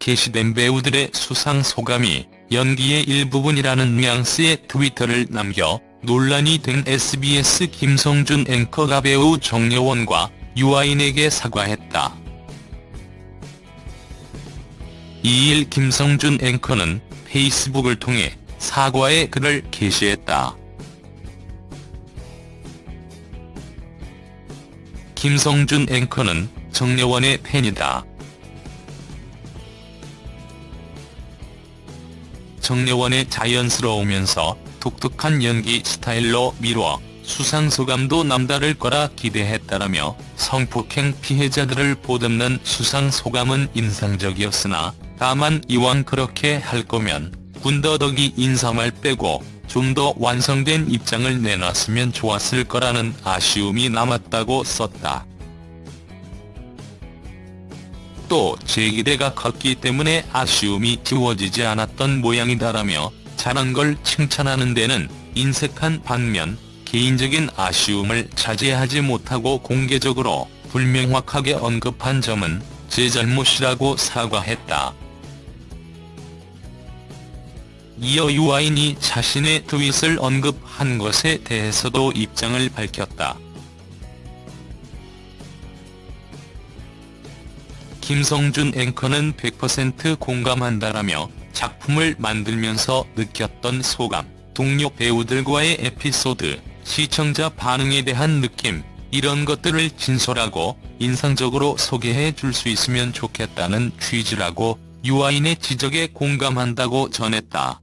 게시된 배우들의 수상 소감이 연기의 일부분이라는 뉘앙스의 트위터를 남겨 논란이 된 SBS 김성준 앵커가 배우 정여원과 유아인에게 사과했다. 2일 김성준 앵커는 페이스북을 통해 사과의 글을 게시했다. 김성준 앵커는 정여원의 팬이다. 정여원의 자연스러우면서 독특한 연기 스타일로 미뤄 수상 소감도 남다를 거라 기대했다라며 성폭행 피해자들을 보듬는 수상 소감은 인상적이었으나 다만 이왕 그렇게 할 거면 군더더기 인사말 빼고 좀 더 완성된 입장을 내놨으면 좋았을 거라는 아쉬움이 남았다고 썼다. 또 제기대가 컸기 때문에 아쉬움이 지워지지 않았던 모양이다라며 잘한 걸 칭찬하는 데는 인색한 반면 개인적인 아쉬움을 자제하지 못하고 공개적으로 불명확하게 언급한 점은 제 잘못이라고 사과했다. 이어 유아인이 자신의 트윗을 언급한 것에 대해서도 입장을 밝혔다. 김성준 앵커는 100% 공감한다라며 작품을 만들면서 느꼈던 소감, 동료 배우들과의 에피소드, 시청자 반응에 대한 느낌, 이런 것들을 진솔하고 인상적으로 소개해 줄 수 있으면 좋겠다는 취지라고 유아인의 지적에 공감한다고 전했다.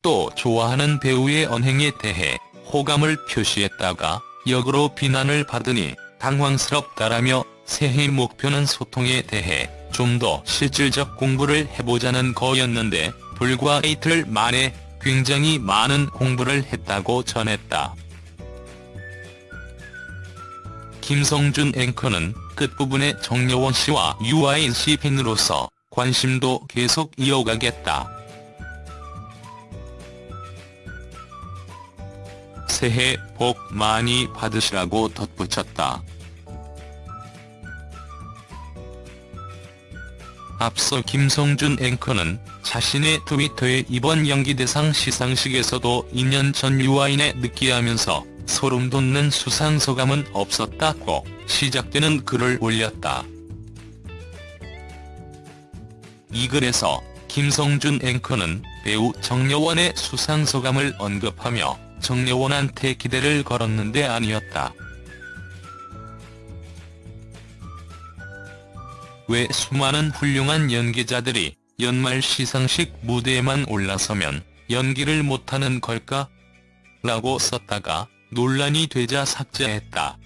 또 좋아하는 배우의 언행에 대해 호감을 표시했다가 역으로 비난을 받으니 당황스럽다라며 새해 목표는 소통에 대해 좀 더 실질적 공부를 해보자는 거였는데 불과 이틀 만에 굉장히 많은 공부를 했다고 전했다. 김성준 앵커는 끝부분에 정여원 씨와 유아인 씨 팬으로서 관심도 계속 이어가겠다. 새해 복 많이 받으시라고 덧붙였다. 앞서 김성준 앵커는 자신의 트위터에 이번 연기대상 시상식에서도 2년 전 유아인에 느끼하면서 소름 돋는 수상 소감은 없었다고 시작되는 글을 올렸다. 이 글에서 김성준 앵커는 배우 정여원의 수상 소감을 언급하며 정여원한테 기대를 걸었는데 아니었다. 왜 수많은 훌륭한 연기자들이 연말 시상식 무대에만 올라서면 연기를 못하는 걸까? 라고 썼다가 논란이 되자 삭제했다.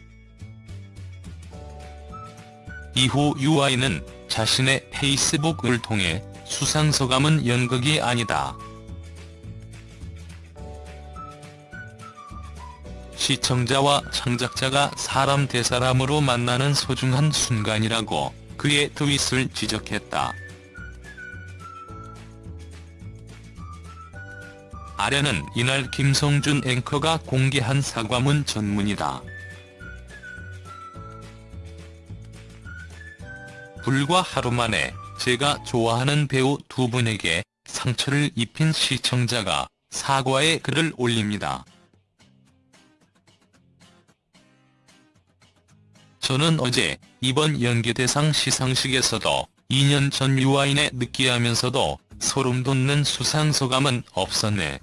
이후 유아인은 자신의 페이스북을 통해 수상 소감은 연극이 아니다. 시청자와 창작자가 사람 대 사람으로 만나는 소중한 순간이라고 그의 트윗을 지적했다. 아래는 이날 김성준 앵커가 공개한 사과문 전문이다. 불과 하루 만에 제가 좋아하는 배우 두 분에게 상처를 입힌 시청자가 사과의 글을 올립니다. 저는 어제 이번 연기대상 시상식에서도 2년 전 유아인에 느끼하면서도 소름 돋는 수상 소감은 없었네.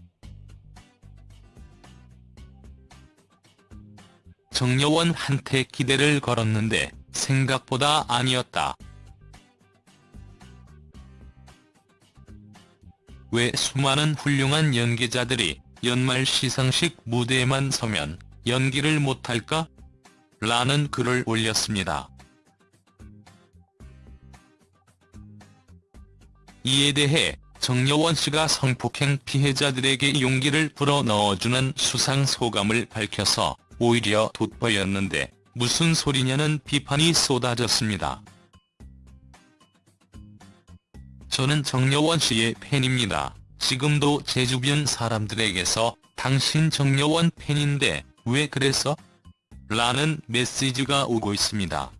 정여원한테 기대를 걸었는데 생각보다 아니었다. 왜 수많은 훌륭한 연기자들이 연말 시상식 무대에만 서면 연기를 못할까? 라는 글을 올렸습니다. 이에 대해 정여원 씨가 성폭행 피해자들에게 용기를 불어넣어주는 수상 소감을 밝혀서 오히려 돋보였는데 무슨 소리냐는 비판이 쏟아졌습니다. 저는 정여원 씨의 팬입니다. 지금도 제 주변 사람들에게서 당신 정여원 팬인데 왜 그랬어? 라는 메시지가 오고 있습니다.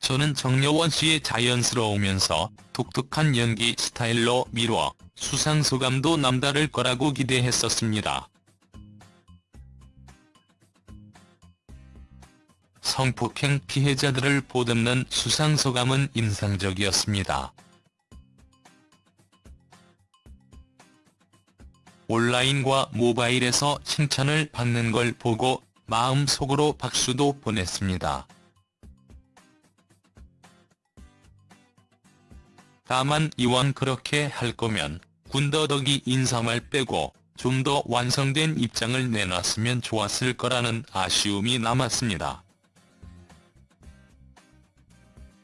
저는 정여원 씨의 자연스러우면서 독특한 연기 스타일로 미뤄 수상 소감도 남다를 거라고 기대했었습니다. 성폭행 피해자들을 보듬는 수상 소감은 인상적이었습니다. 온라인과 모바일에서 칭찬을 받는 걸 보고 마음속으로 박수도 보냈습니다. 다만 이왕 그렇게 할 거면 군더더기 인사말 빼고 좀 더 완성된 입장을 내놨으면 좋았을 거라는 아쉬움이 남았습니다.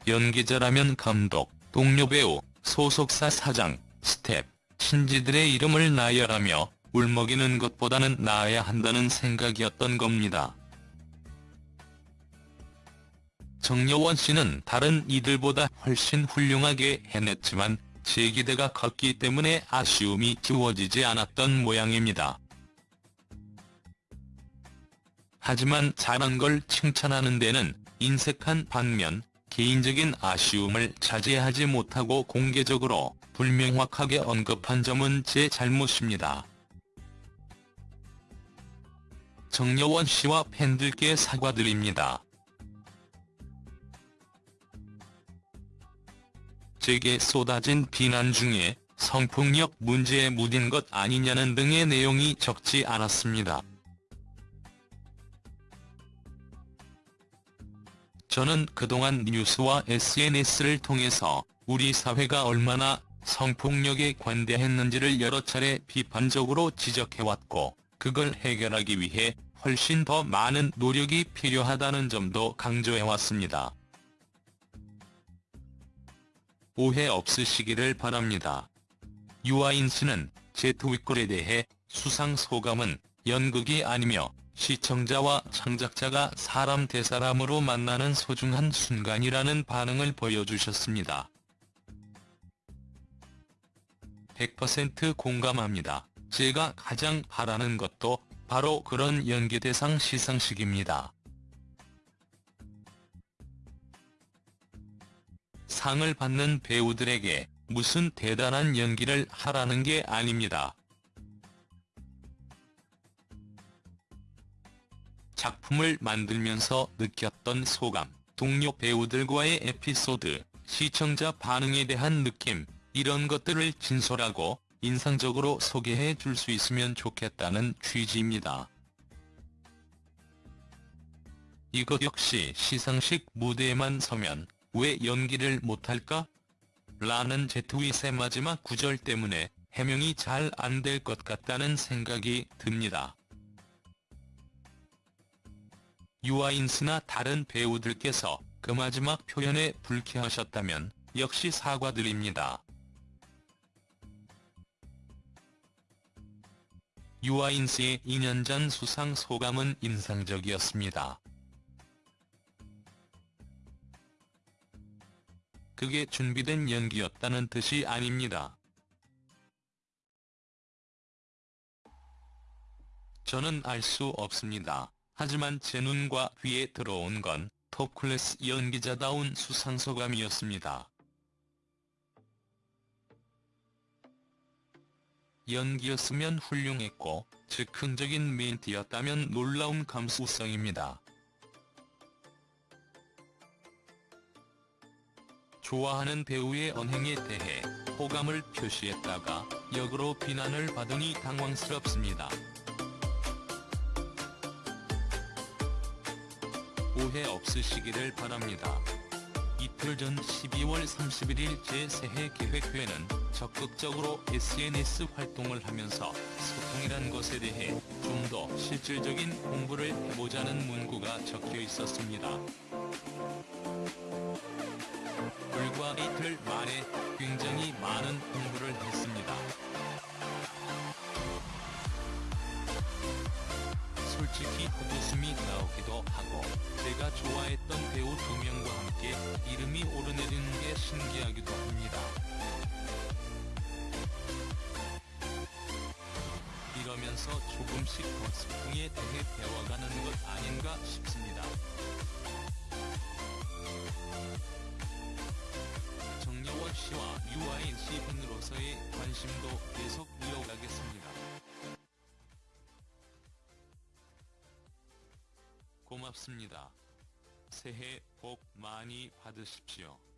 연기자라면 감독, 동료 배우, 소속사 사장, 스태프, 친지들의 이름을 나열하며 울먹이는 것보다는 나아야 한다는 생각이었던 겁니다. 정려원 씨는 다른 이들보다 훨씬 훌륭하게 해냈지만 제 기대가 컸기 때문에 아쉬움이 지워지지 않았던 모양입니다. 하지만 잘한 걸 칭찬하는 데는 인색한 반면 개인적인 아쉬움을 자제하지 못하고 공개적으로 불명확하게 언급한 점은 제 잘못입니다. 정여원 씨와 팬들께 사과드립니다. 제게 쏟아진 비난 중에 성폭력 문제에 묻은 것 아니냐는 등의 내용이 적지 않았습니다. 저는 그동안 뉴스와 SNS를 통해서 우리 사회가 얼마나 성폭력에 관대했는지를 여러 차례 비판적으로 지적해왔고 그걸 해결하기 위해 훨씬 더 많은 노력이 필요하다는 점도 강조해왔습니다. 오해 없으시기를 바랍니다. 유아인 씨는 제 트윗글에 대해 수상 소감은 연극이 아니며 시청자와 창작자가 사람 대 사람으로 만나는 소중한 순간이라는 반응을 보여주셨습니다. 100% 공감합니다. 제가 가장 바라는 것도 바로 그런 연기대상 시상식입니다. 상을 받는 배우들에게 무슨 대단한 연기를 하라는 게 아닙니다. 작품을 만들면서 느꼈던 소감, 동료 배우들과의 에피소드, 시청자 반응에 대한 느낌, 이런 것들을 진솔하고 인상적으로 소개해 줄 수 있으면 좋겠다는 취지입니다. 이것 역시 시상식 무대에만 서면 왜 연기를 못할까? 라는 제 트윗의 마지막 구절 때문에 해명이 잘 안 될 것 같다는 생각이 듭니다. 유아인스나 다른 배우들께서 그 마지막 표현에 불쾌하셨다면 역시 사과드립니다. 유아인스의 2년 전 수상 소감은 인상적이었습니다. 그게 준비된 연기였다는 뜻이 아닙니다. 저는 알 수 없습니다. 하지만 제 눈과 귀에 들어온 건 톱클래스 연기자다운 수상소감이었습니다. 연기였으면 훌륭했고 즉흥적인 멘트였다면 놀라운 감수성입니다. 좋아하는 배우의 언행에 대해 호감을 표시했다가 역으로 비난을 받으니 당황스럽습니다. 오해 없으시기를 바랍니다. 이틀 전 12월 31일 제 새해 계획회는 적극적으로 SNS 활동을 하면서 소통이란 것에 대해 좀 더 실질적인 공부를 해보자는 문구가 적혀 있었습니다. 불과 이틀 만에 굉장히 많은 공부를 했습니다. 솔직히 헛웃음이 나오기도 하고 제가 좋아했던 배우 두 명과 함께 이름이 오르내리는 게 신기하기도 합니다. 이러면서 조금씩 더 소통에 대해 배워가는 것 아닌가 싶습니다. 고맙습니다. 새해 복 많이 받으십시오.